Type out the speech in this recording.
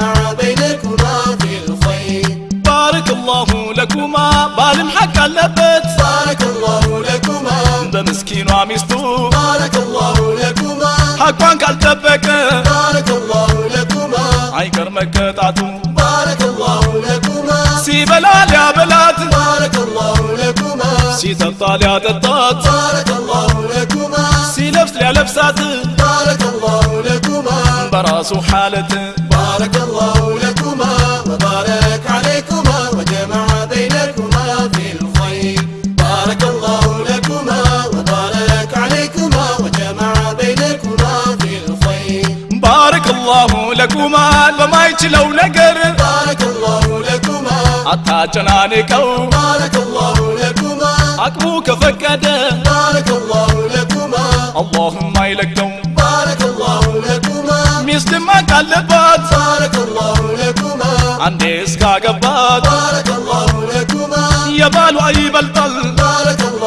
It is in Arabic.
مع بينكما في الخير. بارك الله لكما بالم حق اللبت بارك الله لكما. ده مسكين وعميستو. بارك الله لكما. حقوان قال تبكى بارك الله لكما. عيقر مكتعتو بارك الله لكما. سي سيبلال يا بلاد. بارك الله لكما. سيتطال يا دطات بارك الله لكما. سيلبس لي لبسات. بارك براس حالته بارك الله لكما وبارك عليكما وجمع بينكما في الخير. بارك الله لكما وبارك عليكما وجمع بينكما في الخير. بارك الله لكما لما يجلو نقر. بارك الله لكما. حتى جنانكو بارك الله لكما. عقبوك فكده بارك الله لكما. اللهم إلك መደመቅ አለባት። ባረከላሁ ለኩማ አንዴ እስካገባት። ባረከላሁ ለኩማ የባሏ ይበልጣል